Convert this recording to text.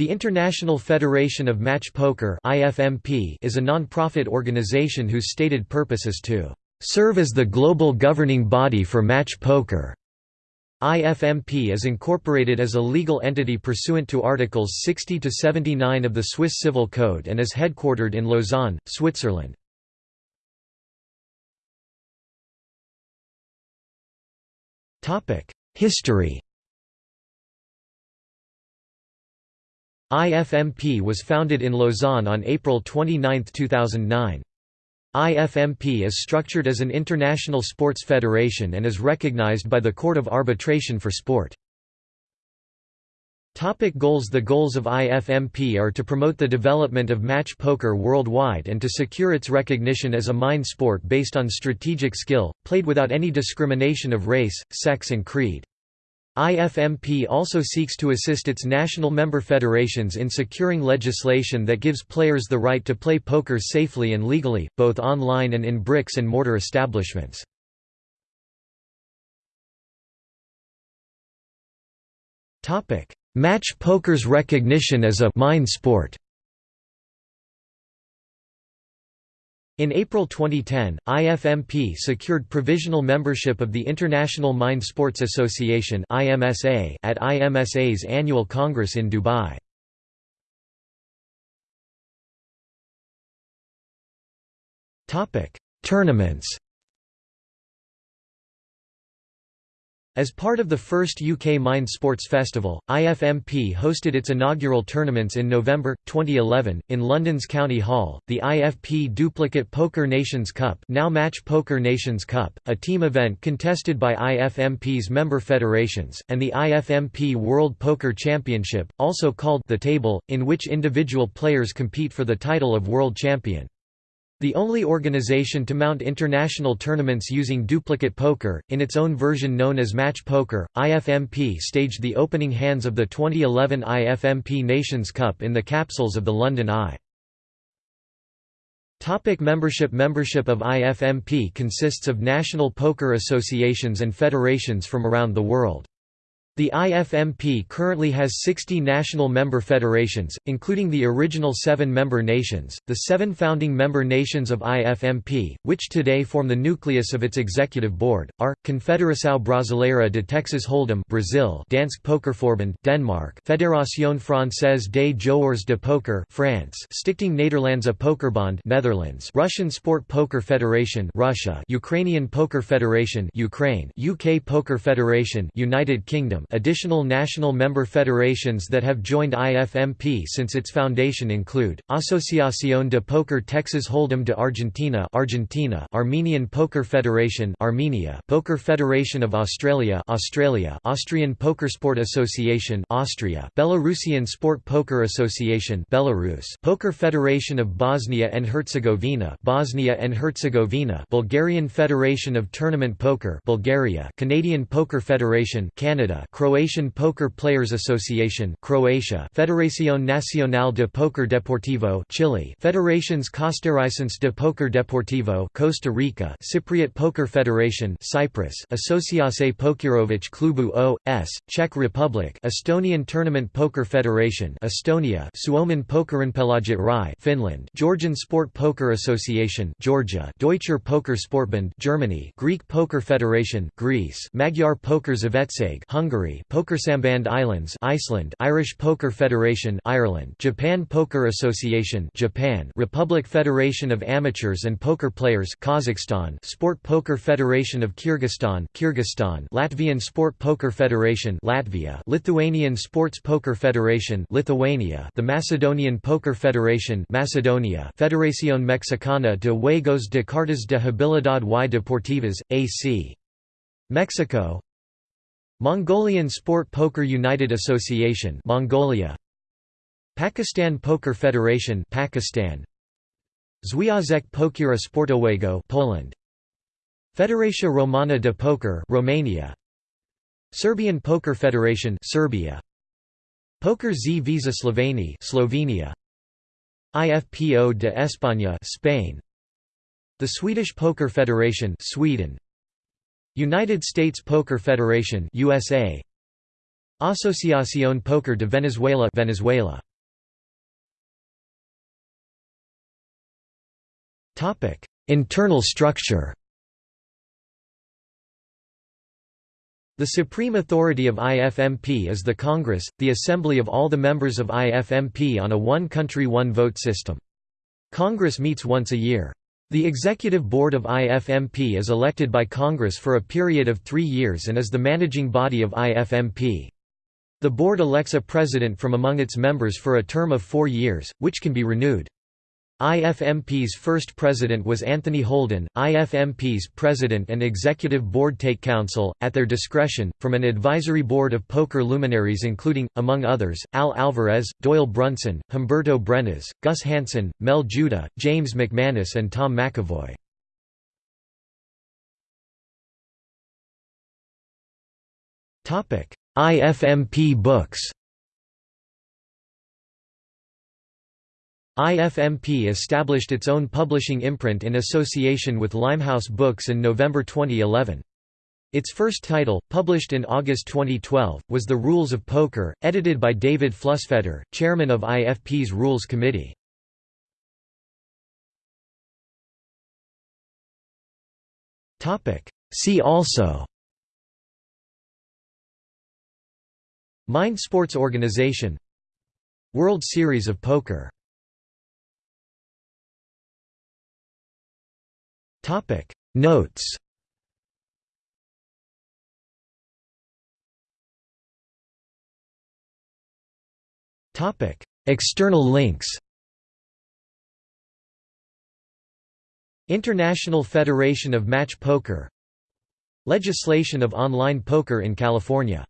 The International Federation of Match Poker is a non-profit organization whose stated purpose is to "...serve as the global governing body for match poker." IFMP is incorporated as a legal entity pursuant to Articles 60 to 79 of the Swiss Civil Code and is headquartered in Lausanne, Switzerland. History IFMP was founded in Lausanne on April 29, 2009. IFMP is structured as an international sports federation and is recognized by the Court of Arbitration for Sport. Topic goals The goals of IFMP are to promote the development of match poker worldwide and to secure its recognition as a mind sport based on strategic skill, played without any discrimination of race, sex and creed. IFMP also seeks to assist its national member federations in securing legislation that gives players the right to play poker safely and legally, both online and in bricks and mortar establishments. Match poker's recognition as a mind sport In April 2010, IFMP secured provisional membership of the International Mind Sports Association at IMSA's annual congress in Dubai. Tournaments As part of the first UK Mind Sports Festival, IFMP hosted its inaugural tournaments in November, 2011, in London's County Hall, the IFP Duplicate Poker Nations Cup now Match Poker Nations Cup, a team event contested by IFMP's member federations, and the IFMP World Poker Championship, also called the Table, in which individual players compete for the title of World Champion. The only organization to mount international tournaments using duplicate poker, in its own version known as Match Poker, IFMP staged the opening hands of the 2011 IFMP Nations Cup in the capsules of the London Eye. Topic membership Membership of IFMP consists of national poker associations and federations from around the world. The IFMP currently has 60 national member federations, including the original seven member nations, the seven founding member nations of IFMP, which today form the nucleus of its executive board, are, Confederação Brasileira de Texas Hold'em Brazil Dansk Pokerforbund Denmark Fédération Française des Joueurs de Poker France Stichting Nederlandse Pokerbond Netherlands Russian Sport Poker Federation Russia Ukrainian Poker Federation Ukraine UK Poker Federation United Kingdom Additional national member federations that have joined IFMP since its foundation include Asociación de Poker Texas Hold'em de Argentina, Argentina, Armenian Poker Federation, Armenia, Poker Federation of Australia, Australia, Austrian Poker Sport Association, Austria, Belarusian Sport Poker Association, Belarus, Poker Federation of Bosnia and Herzegovina, Bosnia and Herzegovina, Bulgarian Federation of Tournament Poker, Bulgaria, Canadian Poker Federation, Canada, Croatian Poker Players Association Croatia Federación Nacional de Poker Deportivo Chile Federación Costarricense de Poker Deportivo Costa Rica Cypriot Poker Federation Cyprus Asociace Pokerových Klubů O.S. Czech Republic Estonian Tournament Poker Federation Estonia Suomen Pokerinpelaajat Rai Finland Georgian Sport Poker Association Georgia Deutscher Poker Sportbund Germany Greek Poker Federation Greece Magyar Poker Szövetség Hungary Hungary Pokersamband Islands Iceland Irish Poker Federation Ireland Japan Poker Association Japan Republic Federation of Amateurs and Poker Players Kazakhstan Sport Poker Federation of Kyrgyzstan Kyrgyzstan Latvian Sport Poker Federation Latvia Lithuanian Sports Poker Federation Lithuania The Macedonian Poker Federation Macedonia Federación Mexicana de Juegos de Cartas de Habilidad y Deportivas AC Mexico Mongolian Sport Poker United Association Mongolia. Pakistan Poker Federation Pakistan. Związek Pokera Sportowego Poland. Federacja Romana de Poker Romania. Serbian Poker Federation Serbia. Poker Zveza Slovenije Slovenia. IFPO de España Spain. The Swedish Poker Federation Sweden United States Poker Federation USA Asociación Poker de Venezuela Venezuela Topic Internal structure The supreme authority of IFMP is the Congress, the assembly of all the members of IFMP on a one-country one-vote system. Congress meets once a year. The executive board of IFMP is elected by Congress for a period of three years and is the managing body of IFMP. The board elects a president from among its members for a term of four years, which can be renewed. IFMP's first president was Anthony Holden. IFMP's president and executive board take counsel, at their discretion, from an advisory board of poker luminaries including, among others, Al Alvarez, Doyle Brunson, Humberto Brenes, Gus Hansen, Mel Judah, James McManus and Tom McEvoy. IFMP books IFMP established its own publishing imprint in association with Limehouse Books in November 2011. Its first title, published in August 2012, was The Rules of Poker, edited by David Flusfeder, chairman of IFP's Rules Committee. See also Mind Sports Organization World Series of Poker Topic. Notes. Topic. External links. International Federation of Match Poker. Legislation of online poker in California